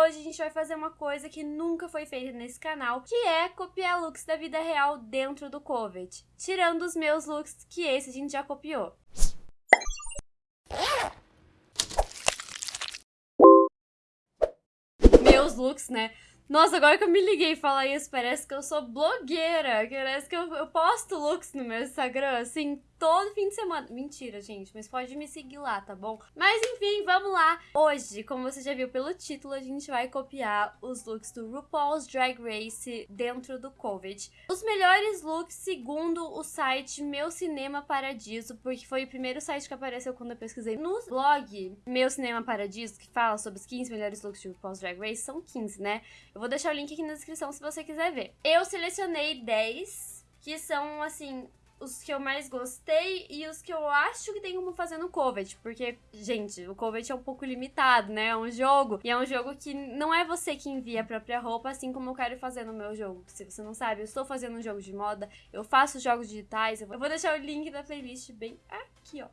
hoje a gente vai fazer uma coisa que nunca foi feita nesse canal, que é copiar looks da vida real dentro do COVID. Tirando os meus looks, que esse a gente já copiou. Meus looks, né? Nossa, agora que eu me liguei falar isso, parece que eu sou blogueira. Parece que eu, eu posto looks no meu Instagram, assim, todo fim de semana. Mentira, gente, mas pode me seguir lá, tá bom? Mas enfim, vamos lá. Hoje, como você já viu pelo título, a gente vai copiar os looks do RuPaul's Drag Race dentro do COVID. Os melhores looks segundo o site Meu Cinema Paradiso, porque foi o primeiro site que apareceu quando eu pesquisei no blog Meu Cinema Paradiso, que fala sobre os 15 melhores looks de RuPaul's Drag Race. São 15, né? Eu vou deixar o link aqui na descrição se você quiser ver. Eu selecionei 10 que são, assim, os que eu mais gostei e os que eu acho que tem como fazer no Covet. Porque, gente, o Covet é um pouco limitado, né? É um jogo. E é um jogo que não é você que envia a própria roupa, assim como eu quero fazer no meu jogo. Se você não sabe, eu estou fazendo um jogo de moda, eu faço jogos digitais. Eu vou deixar o link da playlist bem aqui, ó.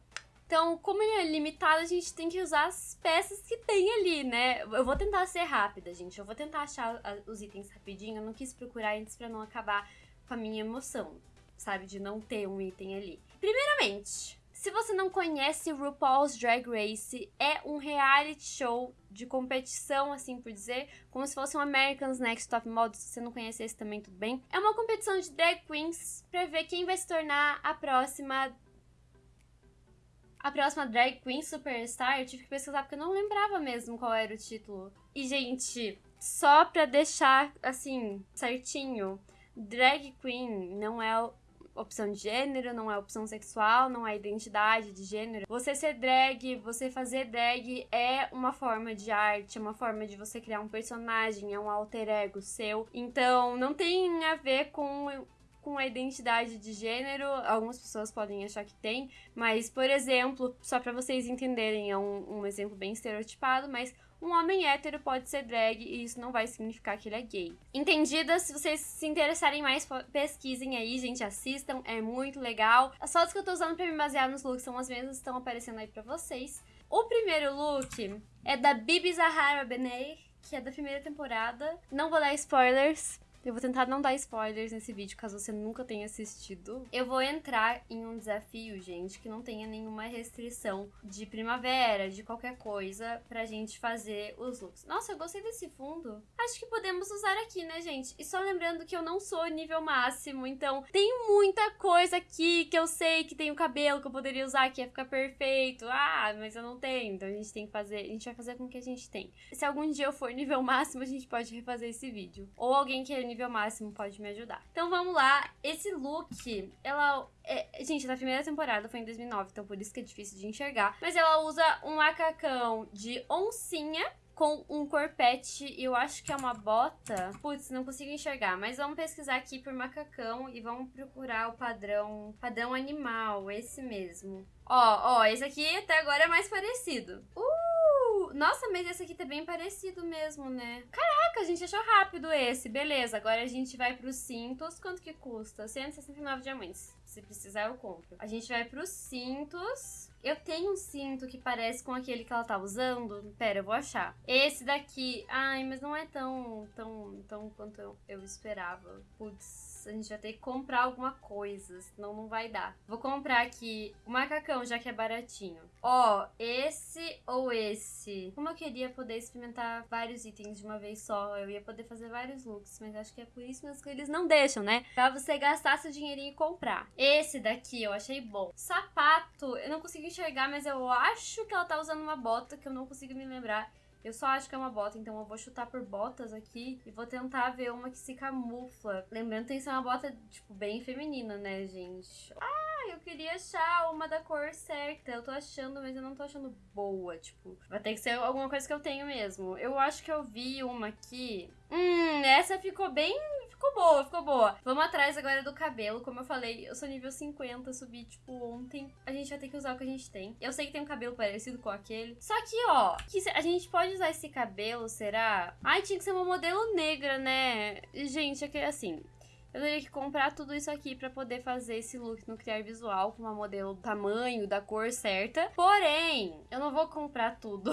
Então, como ele é limitado, a gente tem que usar as peças que tem ali, né? Eu vou tentar ser rápida, gente. Eu vou tentar achar os itens rapidinho. Eu não quis procurar antes pra não acabar com a minha emoção sabe? De não ter um item ali. Primeiramente, se você não conhece RuPaul's Drag Race, é um reality show de competição, assim por dizer, como se fosse um American's Next Top Model, se você não conhece esse também, tudo bem. É uma competição de drag queens pra ver quem vai se tornar a próxima... A próxima Drag Queen Superstar, eu tive que pesquisar porque eu não lembrava mesmo qual era o título. E, gente, só pra deixar, assim, certinho, Drag Queen não é opção de gênero, não é opção sexual, não é identidade de gênero. Você ser drag, você fazer drag é uma forma de arte, é uma forma de você criar um personagem, é um alter ego seu. Então, não tem a ver com com a identidade de gênero, algumas pessoas podem achar que tem, mas, por exemplo, só para vocês entenderem, é um, um exemplo bem estereotipado, mas um homem hétero pode ser drag e isso não vai significar que ele é gay. Entendida? Se vocês se interessarem mais, pesquisem aí, gente, assistam, é muito legal. As fotos que eu tô usando pra me basear nos looks são as mesmas que estão aparecendo aí pra vocês. O primeiro look é da Bibi Zahara Benet, que é da primeira temporada. Não vou dar spoilers, eu vou tentar não dar spoilers nesse vídeo, caso você nunca tenha assistido. Eu vou entrar em um desafio, gente, que não tenha nenhuma restrição de primavera, de qualquer coisa, pra gente fazer os looks. Nossa, eu gostei desse fundo. Acho que podemos usar aqui, né, gente? E só lembrando que eu não sou nível máximo, então tem muita coisa aqui que eu sei que tem o cabelo que eu poderia usar que ia ficar perfeito. Ah, mas eu não tenho, então a gente tem que fazer, a gente vai fazer com o que a gente tem. Se algum dia eu for nível máximo, a gente pode refazer esse vídeo. Ou alguém que é nível nível máximo pode me ajudar. Então vamos lá. Esse look, ela... É, gente, na primeira temporada foi em 2009, então por isso que é difícil de enxergar. Mas ela usa um macacão de oncinha com um corpete eu acho que é uma bota. Putz, não consigo enxergar, mas vamos pesquisar aqui por macacão e vamos procurar o padrão, padrão animal, esse mesmo. Ó, ó, esse aqui até agora é mais parecido. Uh! Nossa, mas esse aqui tá bem parecido mesmo, né? Caraca, a gente achou rápido esse. Beleza, agora a gente vai pros cintos. Quanto que custa? 169 diamantes. Se precisar, eu compro. A gente vai pros cintos. Eu tenho um cinto que parece com aquele que ela tá usando. Pera, eu vou achar. Esse daqui. Ai, mas não é tão, tão, tão quanto eu, eu esperava. Putz a gente vai ter que comprar alguma coisa, senão não vai dar. Vou comprar aqui o macacão, já que é baratinho. Ó, esse ou esse. Como eu queria poder experimentar vários itens de uma vez só, eu ia poder fazer vários looks, mas acho que é por isso mesmo que eles não deixam, né? Pra você gastar seu dinheirinho e comprar. Esse daqui eu achei bom. Sapato, eu não consigo enxergar, mas eu acho que ela tá usando uma bota que eu não consigo me lembrar. Eu só acho que é uma bota, então eu vou chutar por botas aqui e vou tentar ver uma que se camufla. Lembrando que tem que ser uma bota, tipo, bem feminina, né, gente? Ah, eu queria achar uma da cor certa. Eu tô achando, mas eu não tô achando boa, tipo. Vai ter que ser alguma coisa que eu tenho mesmo. Eu acho que eu vi uma aqui. Hum, essa ficou bem Ficou boa, ficou boa. Vamos atrás agora do cabelo. Como eu falei, eu sou nível 50, subi, tipo, ontem. A gente vai ter que usar o que a gente tem. Eu sei que tem um cabelo parecido com aquele. Só que, ó, que a gente pode usar esse cabelo, será? Ai, tinha que ser uma modelo negra, né? Gente, é que assim... eu teria que comprar tudo isso aqui para poder fazer esse look no Criar Visual com uma modelo do tamanho, da cor certa. Porém, eu não vou comprar tudo.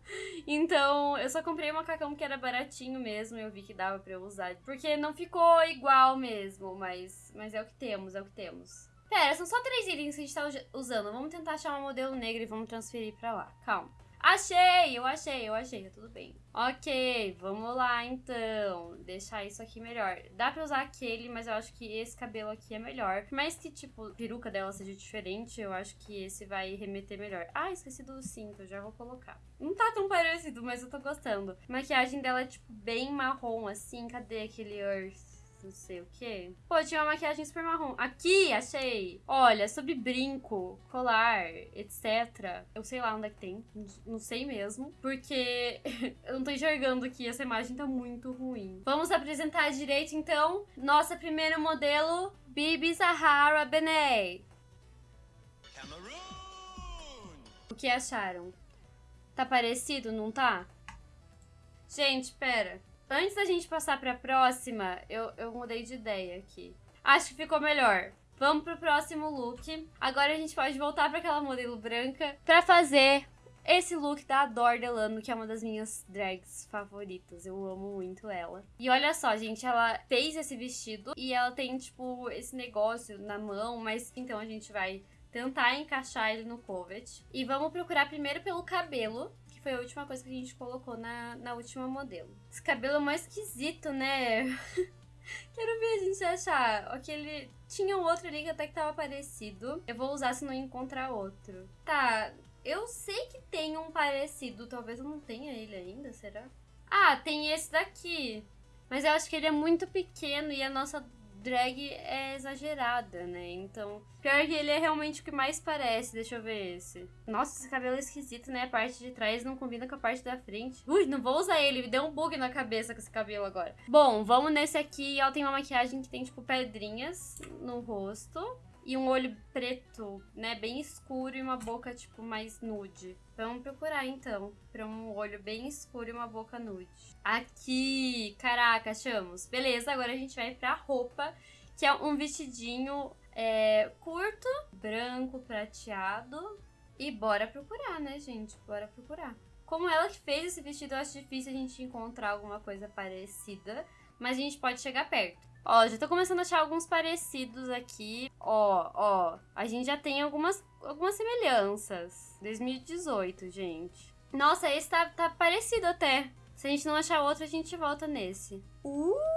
então, eu só comprei um macacão que era baratinho mesmo, eu vi que dava para eu usar, porque não ficou igual mesmo, mas mas é o que temos, é o que temos. Pera, são só três itens que a gente tá usando. Vamos tentar achar uma modelo negra e vamos transferir pra lá. Calma. Achei! Eu achei, eu achei, tá tudo bem. Ok, vamos lá então. Deixar isso aqui melhor. Dá pra usar aquele, mas eu acho que esse cabelo aqui é melhor. Por mais que, tipo, a peruca dela seja diferente, eu acho que esse vai remeter melhor. Ah, esqueci do cinto, já vou colocar. Não tá tão parecido, mas eu tô gostando. A maquiagem dela é, tipo, bem marrom, assim. Cadê aquele Earth? Não sei o que. Pô, tinha uma maquiagem super marrom. Aqui, achei. Olha, sobre brinco, colar, etc. Eu sei lá onde é que tem. Não sei mesmo. Porque eu não tô enxergando aqui. Essa imagem tá muito ruim. Vamos apresentar direito, então. Nossa primeira modelo, Bibi Zahara Benet. O que acharam? Tá parecido, não tá? Gente, pera. Antes da gente passar pra próxima, eu, eu mudei de ideia aqui. Acho que ficou melhor. Vamos pro próximo look. Agora a gente pode voltar para aquela modelo branca para fazer esse look da Adore Delano, que é uma das minhas drags favoritas. Eu amo muito ela. E olha só, gente, ela fez esse vestido e ela tem, tipo, esse negócio na mão, mas então a gente vai tentar encaixar ele no covet. E vamos procurar primeiro pelo cabelo, foi a última coisa que a gente colocou na, na última modelo. Esse cabelo é mais esquisito, né? Quero ver a gente achar. Aquele. Tinha um outro ali que até que tava parecido. Eu vou usar se não encontrar outro. Tá, eu sei que tem um parecido. Talvez eu não tenha ele ainda, será? Ah, tem esse daqui. Mas eu acho que ele é muito pequeno e a nossa drag é exagerada, né? Então, pior que ele é realmente o que mais parece. Deixa eu ver esse. Nossa, esse cabelo é esquisito, né? A parte de trás não combina com a parte da frente. Ui, não vou usar ele. Me deu um bug na cabeça com esse cabelo agora. Bom, vamos nesse aqui. Ela tem uma maquiagem que tem, tipo, pedrinhas no rosto e um olho preto, né, bem escuro e uma boca tipo mais nude. Vamos procurar então, para um olho bem escuro e uma boca nude. Aqui, caraca, achamos. Beleza, agora a gente vai pra roupa, que é um vestidinho é, curto, branco, prateado. E bora procurar, né, gente? Bora procurar. Como ela que fez esse vestido, eu acho difícil a gente encontrar alguma coisa parecida, mas a gente pode chegar perto. Ó, já tô começando a achar alguns parecidos aqui. Ó, ó, a gente já tem algumas, algumas semelhanças. 2018, gente. Nossa, esse tá, tá parecido até. Se a gente não achar outro, a gente volta nesse. Uh!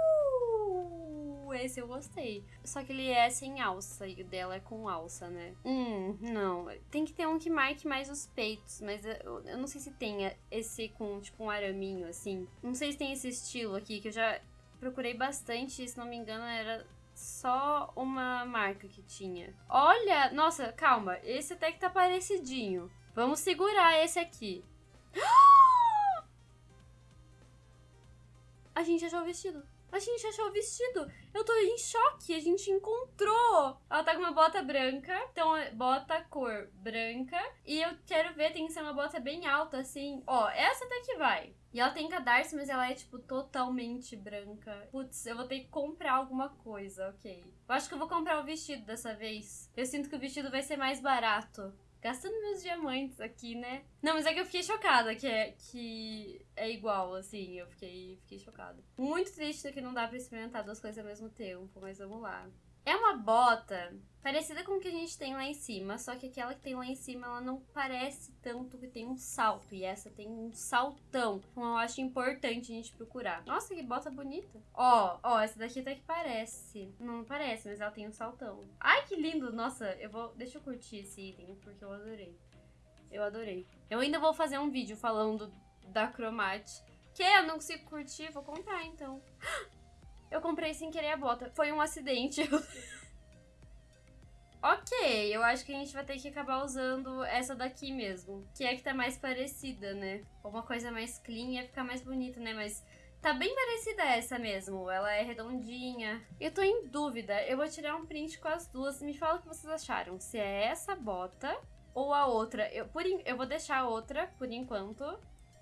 Esse eu gostei. Só que ele é sem alça e o dela é com alça, né? Hum, não. Tem que ter um que marque mais os peitos, mas eu, eu não sei se tem esse com, tipo, um araminho, assim. Não sei se tem esse estilo aqui, que eu já procurei bastante, se não me engano, era só uma marca que tinha. Olha, nossa, calma, esse até que tá parecidinho. Vamos segurar esse aqui. A gente achou o vestido. A gente achou o vestido. Eu tô em choque. A gente encontrou. Ela tá com uma bota branca. Então, bota cor branca. E eu quero ver, tem que ser uma bota bem alta, assim. Ó, essa até que vai. E ela tem cadarço, mas ela é, tipo, totalmente branca. Putz, eu vou ter que comprar alguma coisa, ok. Eu acho que eu vou comprar o vestido dessa vez. Eu sinto que o vestido vai ser mais barato gastando meus diamantes aqui, né? Não, mas é que eu fiquei chocada que é, que é igual, assim. Eu fiquei, fiquei chocada. Muito triste que não dá pra experimentar duas coisas ao mesmo tempo, mas vamos lá. É uma bota parecida com o que a gente tem lá em cima, só que aquela que tem lá em cima, ela não parece tanto que tem um salto, e essa tem um saltão. Então eu acho importante a gente procurar. Nossa, que bota bonita. Ó, ó, essa daqui até que parece. Não parece, mas ela tem um saltão. Ai, que lindo! Nossa, eu vou... Deixa eu curtir esse item, porque eu adorei. Eu adorei. Eu ainda vou fazer um vídeo falando da Cromate. Que eu não consigo curtir, vou comprar então. Eu comprei sem querer a bota. Foi um acidente. ok, eu acho que a gente vai ter que acabar usando essa daqui mesmo. Que é que tá mais parecida, né? Uma coisa mais clean ia ficar mais bonita, né? Mas tá bem parecida essa mesmo. Ela é redondinha. Eu tô em dúvida. Eu vou tirar um print com as duas. Me fala o que vocês acharam. Se é essa bota ou a outra. Eu, por, eu vou deixar a outra por enquanto.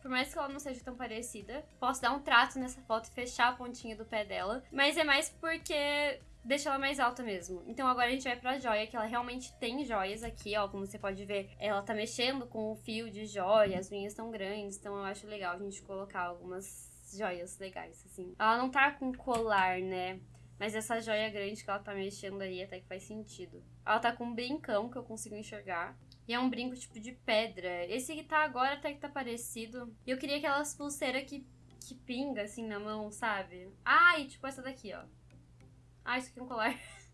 Por mais que ela não seja tão parecida. Posso dar um trato nessa foto e fechar a pontinha do pé dela. Mas é mais porque deixa ela mais alta mesmo. Então agora a gente vai pra joia, que ela realmente tem joias aqui, ó. Como você pode ver, ela tá mexendo com o fio de joia, as unhas estão grandes, então eu acho legal a gente colocar algumas joias legais, assim. Ela não tá com colar, né? Mas essa joia grande que ela tá mexendo aí até que faz sentido. Ela tá com um brincão que eu consigo enxergar. E é um brinco tipo de pedra. Esse que tá agora até que tá parecido. E eu queria aquelas pulseiras que, que pinga assim na mão, sabe? Ah, tipo essa daqui, ó. Ah, isso aqui é um colar.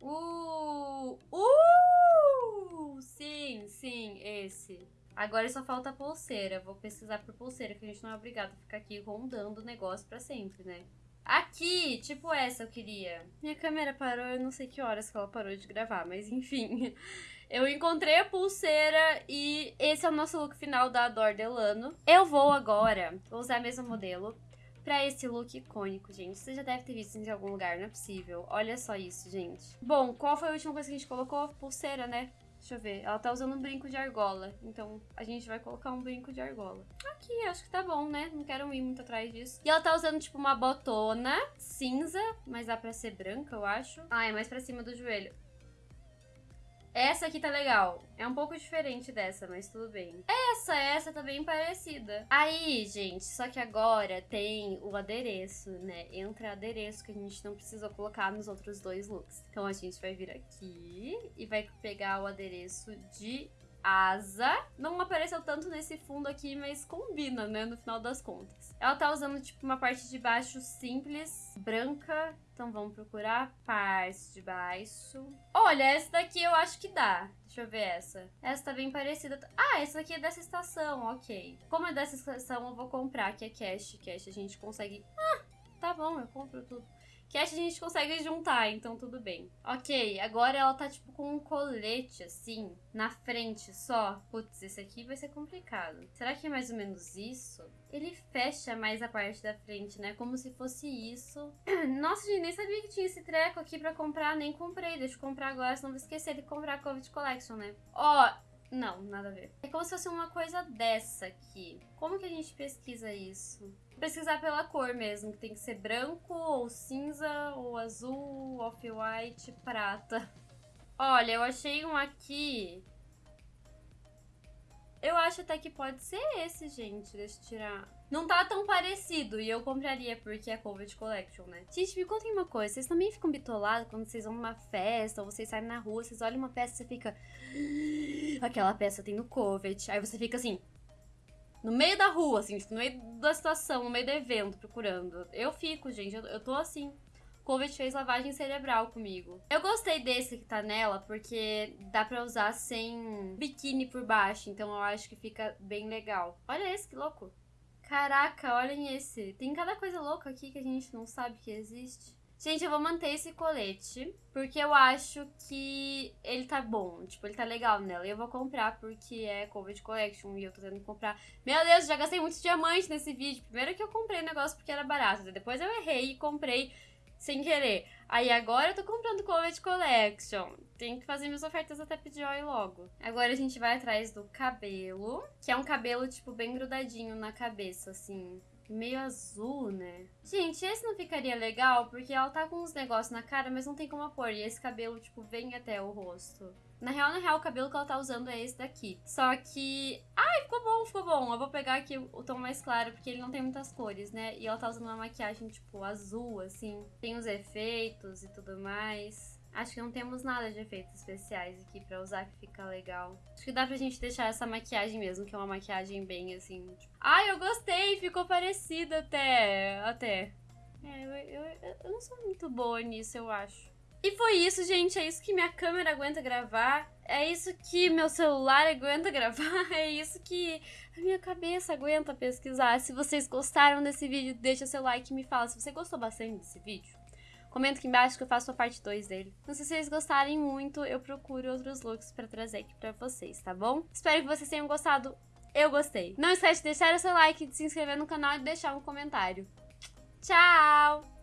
Uh! Uh! Sim, sim, esse. Agora só falta a pulseira. Vou pesquisar por pulseira, que a gente não é obrigado a ficar aqui rondando o negócio pra sempre, né? Aqui, tipo essa eu queria. Minha câmera parou, eu não sei que horas que ela parou de gravar, mas enfim. Eu encontrei a pulseira e esse é o nosso look final da Ador Delano. Eu vou agora, usar o mesmo modelo, pra esse look icônico, gente. Você já deve ter visto em algum lugar, não é possível. Olha só isso, gente. Bom, qual foi a última coisa que a gente colocou? Pulseira, né? Deixa eu ver. Ela tá usando um brinco de argola. Então, a gente vai colocar um brinco de argola. Aqui, acho que tá bom, né? Não quero ir muito atrás disso. E ela tá usando, tipo, uma botona cinza. Mas dá pra ser branca, eu acho. Ah, é mais pra cima do joelho. Essa aqui tá legal. É um pouco diferente dessa, mas tudo bem. Essa, essa tá bem parecida. Aí, gente, só que agora tem o adereço, né? Entra adereço que a gente não precisou colocar nos outros dois looks. Então a gente vai vir aqui e vai pegar o adereço de asa. Não apareceu tanto nesse fundo aqui, mas combina, né? No final das contas. Ela tá usando, tipo, uma parte de baixo simples, branca. Então vamos procurar parte de baixo. Olha, essa daqui eu acho que dá. Deixa eu ver essa. Essa tá bem parecida. Ah, essa aqui é dessa estação, ok. Como é dessa estação, eu vou comprar, que é cash. Cash a gente consegue... Ah, tá bom, eu compro tudo que a gente consegue juntar, então tudo bem. Ok, agora ela tá tipo com um colete assim, na frente só. Putz, esse aqui vai ser complicado. Será que é mais ou menos isso? Ele fecha mais a parte da frente, né? Como se fosse isso. Nossa, gente, nem sabia que tinha esse treco aqui pra comprar. Nem comprei. Deixa eu comprar agora, senão vou esquecer de comprar a Covid Collection, né? Ó, não, nada a ver. É como se fosse uma coisa dessa aqui. Como que a gente pesquisa isso? pesquisar pela cor mesmo, que tem que ser branco, ou cinza, ou azul, off-white, prata. Olha, eu achei um aqui. Eu acho até que pode ser esse, gente. Deixa eu tirar. Não tá tão parecido e eu compraria porque é Covid Collection, né? Gente, me contem uma coisa. Vocês também ficam bitolados quando vocês vão numa festa ou vocês saem na rua, vocês olham uma peça e você fica... Aquela peça tem no Covid. Aí você fica assim... No meio da rua, assim, tipo, no meio da situação, no meio do evento, procurando. Eu fico, gente, eu, eu tô assim. Covid fez lavagem cerebral comigo. Eu gostei desse que tá nela, porque dá pra usar sem biquíni por baixo, então eu acho que fica bem legal. Olha esse, que louco. Caraca, olhem esse. Tem cada coisa louca aqui que a gente não sabe que existe. Gente, eu vou manter esse colete, porque eu acho que ele tá bom. Tipo, ele tá legal nela. E eu vou comprar porque é Covid Collection e eu tô tendo que comprar. Meu Deus, já gastei muitos diamantes nesse vídeo. Primeiro que eu comprei o negócio porque era barato. Depois eu errei e comprei sem querer. Aí agora eu tô comprando Covid Collection. Tenho que fazer minhas ofertas até pedir oi logo. Agora a gente vai atrás do cabelo, que é um cabelo, tipo, bem grudadinho na cabeça, assim meio azul, né? Gente, esse não ficaria legal porque ela tá com uns negócios na cara, mas não tem como pôr. E esse cabelo, tipo, vem até o rosto. Na real, na real, o cabelo que ela tá usando é esse daqui. Só que... Ai, ficou bom, ficou bom. Eu vou pegar aqui o tom mais claro, porque ele não tem muitas cores, né? E ela tá usando uma maquiagem, tipo, azul, assim. Tem os efeitos e tudo mais. Acho que não temos nada de efeitos especiais aqui pra usar que fica legal. Acho que dá pra gente deixar essa maquiagem mesmo, que é uma maquiagem bem assim. Tipo... Ai, eu gostei! Ficou parecida até. Até. É, eu, eu, eu não sou muito boa nisso, eu acho. E foi isso, gente. É isso que minha câmera aguenta gravar. É isso que meu celular aguenta gravar. É isso que a minha cabeça aguenta pesquisar. Se vocês gostaram desse vídeo, deixa seu like e me fala se você gostou bastante desse vídeo. Comenta aqui embaixo que eu faço a parte 2 dele. Então, se vocês gostarem muito, eu procuro outros looks pra trazer aqui pra vocês, tá bom? Espero que vocês tenham gostado. Eu gostei. Não esquece de deixar o seu like, de se inscrever no canal e deixar um comentário. Tchau!